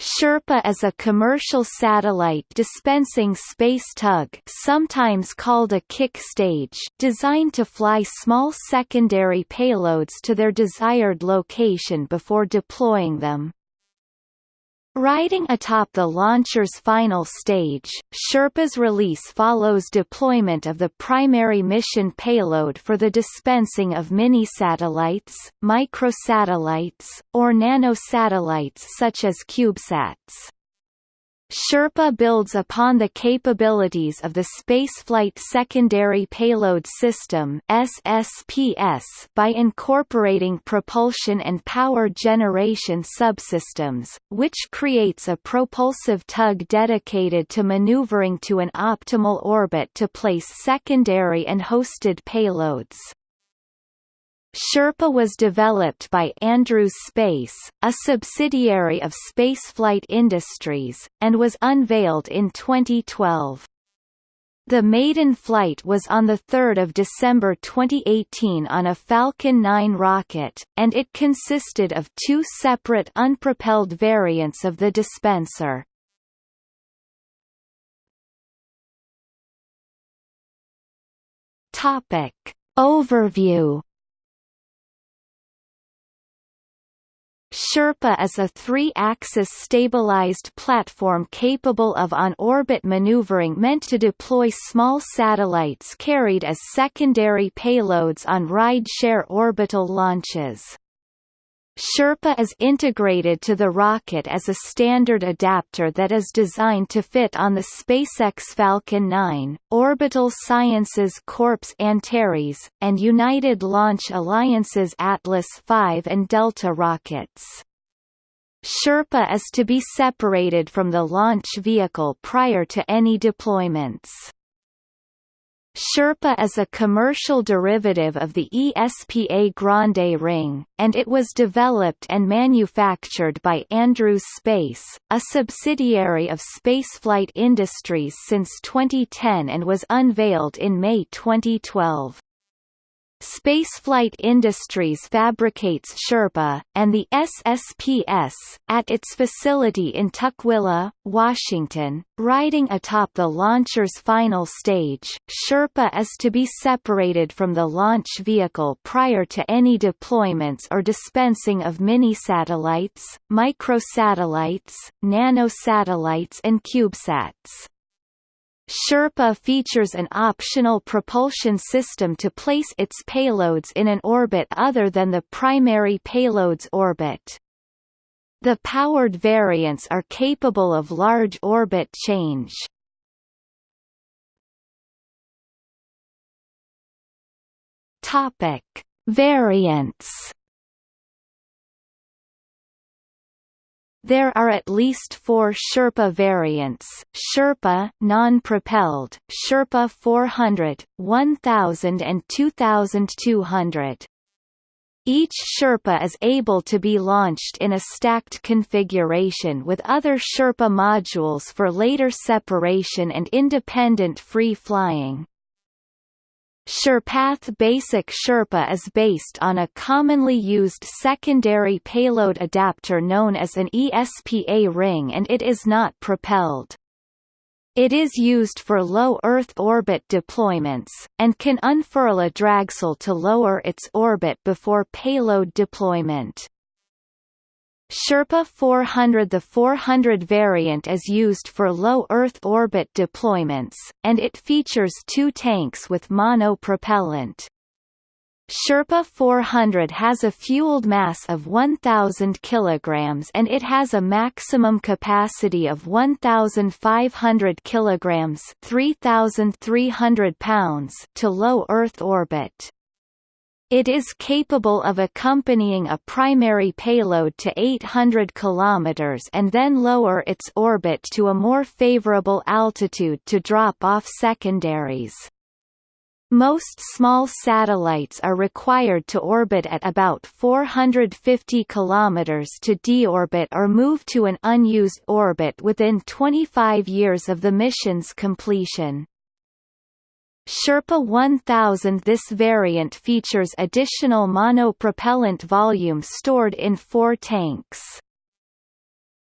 Sherpa is a commercial satellite dispensing space tug sometimes called a kick stage designed to fly small secondary payloads to their desired location before deploying them. Riding atop the launcher's final stage, Sherpa's release follows deployment of the primary mission payload for the dispensing of mini-satellites, microsatellites, or nanosatellites such as CubeSats. Sherpa builds upon the capabilities of the Spaceflight Secondary Payload System SSPS by incorporating propulsion and power generation subsystems, which creates a propulsive tug dedicated to maneuvering to an optimal orbit to place secondary and hosted payloads. Sherpa was developed by Andrews Space, a subsidiary of Spaceflight Industries, and was unveiled in 2012. The maiden flight was on 3 December 2018 on a Falcon 9 rocket, and it consisted of two separate unpropelled variants of the dispenser. Topic. Overview Sherpa is a three-axis stabilized platform capable of on-orbit maneuvering meant to deploy small satellites carried as secondary payloads on ride-share orbital launches. Sherpa is integrated to the rocket as a standard adapter that is designed to fit on the SpaceX Falcon 9, Orbital Sciences Corp's Antares, and United Launch Alliance's Atlas V and Delta rockets. Sherpa is to be separated from the launch vehicle prior to any deployments. Sherpa is a commercial derivative of the ESPA Grande ring, and it was developed and manufactured by Andrews Space, a subsidiary of Spaceflight Industries since 2010 and was unveiled in May 2012. Spaceflight Industries fabricates Sherpa, and the SSPS, at its facility in Tukwila, Washington, riding atop the launcher's final stage. Sherpa is to be separated from the launch vehicle prior to any deployments or dispensing of mini-satellites, microsatellites, nanosatellites and CubeSats. Sherpa features an optional propulsion system to place its payloads in an orbit other than the primary payload's orbit. The powered variants are capable of large orbit change. Topic: Variants There are at least four Sherpa variants, Sherpa non-propelled, Sherpa 400, 1000 and 2200. Each Sherpa is able to be launched in a stacked configuration with other Sherpa modules for later separation and independent free flying. Sherpath Basic Sherpa is based on a commonly used secondary payload adapter known as an ESPA ring and it is not propelled. It is used for low Earth orbit deployments, and can unfurl a dragsail to lower its orbit before payload deployment. Sherpa 400 The 400 variant is used for low Earth orbit deployments, and it features two tanks with monopropellant. Sherpa 400 has a fueled mass of 1,000 kg and it has a maximum capacity of 1,500 kg 3,300 pounds to low Earth orbit. It is capable of accompanying a primary payload to 800 km and then lower its orbit to a more favorable altitude to drop off secondaries. Most small satellites are required to orbit at about 450 km to deorbit or move to an unused orbit within 25 years of the mission's completion. Sherpa 1000 This variant features additional monopropellant volume stored in four tanks.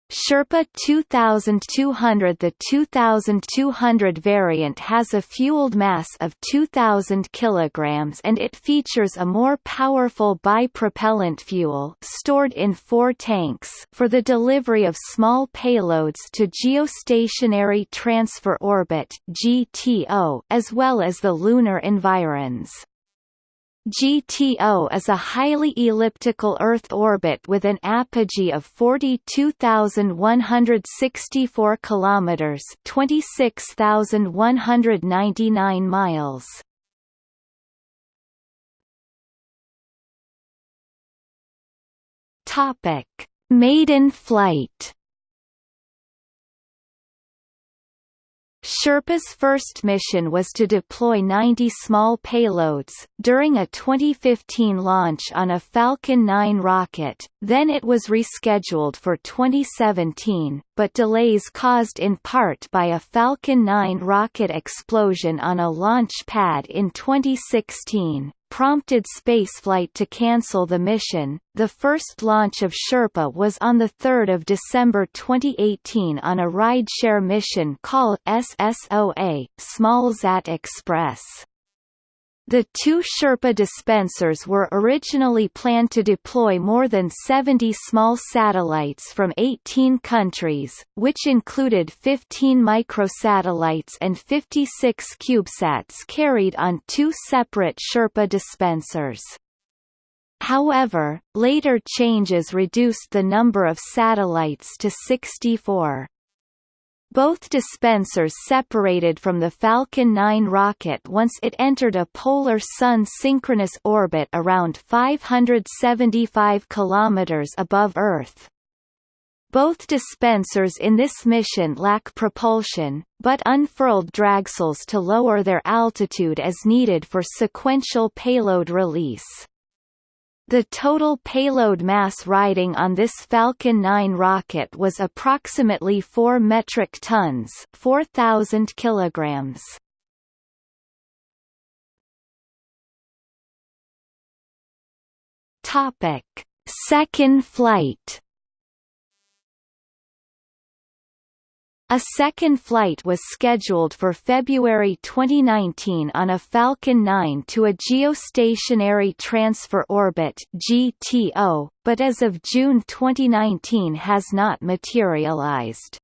Sherpa 2200 The 2200 variant has a fueled mass of 2000 kg and it features a more powerful bipropellant fuel stored in four tanks for the delivery of small payloads to geostationary transfer orbit GTO as well as the lunar environs. GTO is a highly elliptical Earth orbit with an apogee of 42,164 kilometers, 26,199 miles. Topic: Maiden flight. Sherpa's first mission was to deploy 90 small payloads, during a 2015 launch on a Falcon 9 rocket, then it was rescheduled for 2017, but delays caused in part by a Falcon 9 rocket explosion on a launch pad in 2016, prompted spaceflight to cancel the mission. The first launch of Sherpa was on 3 December 2018 on a rideshare mission called SSOA, SmallSat Express. The two Sherpa dispensers were originally planned to deploy more than 70 small satellites from 18 countries, which included 15 microsatellites and 56 CubeSats carried on two separate Sherpa dispensers. However, later changes reduced the number of satellites to 64. Both dispensers separated from the Falcon 9 rocket once it entered a polar sun synchronous orbit around 575 km above Earth. Both dispensers in this mission lack propulsion, but unfurled dragsails to lower their altitude as needed for sequential payload release. The total payload mass riding on this Falcon 9 rocket was approximately 4 metric tons 4,000 kilograms. Topic. Second flight A second flight was scheduled for February 2019 on a Falcon 9 to a geostationary transfer orbit (GTO), but as of June 2019 has not materialized.